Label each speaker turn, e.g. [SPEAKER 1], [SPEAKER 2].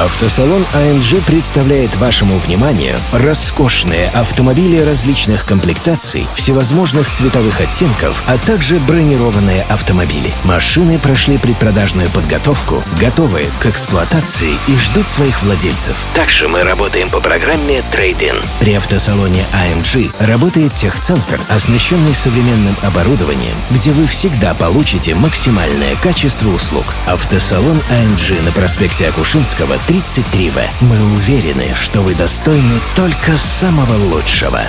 [SPEAKER 1] Автосалон AMG представляет вашему вниманию роскошные автомобили различных комплектаций, всевозможных цветовых оттенков, а также бронированные автомобили. Машины прошли предпродажную подготовку, готовы к эксплуатации и ждут своих владельцев. Также мы работаем по программе Trade-in. При автосалоне AMG работает техцентр, оснащенный современным оборудованием, где вы всегда получите максимальное качество услуг. Автосалон AMG на проспекте Акушинского, 33В. Мы уверены, что вы достойны только самого лучшего.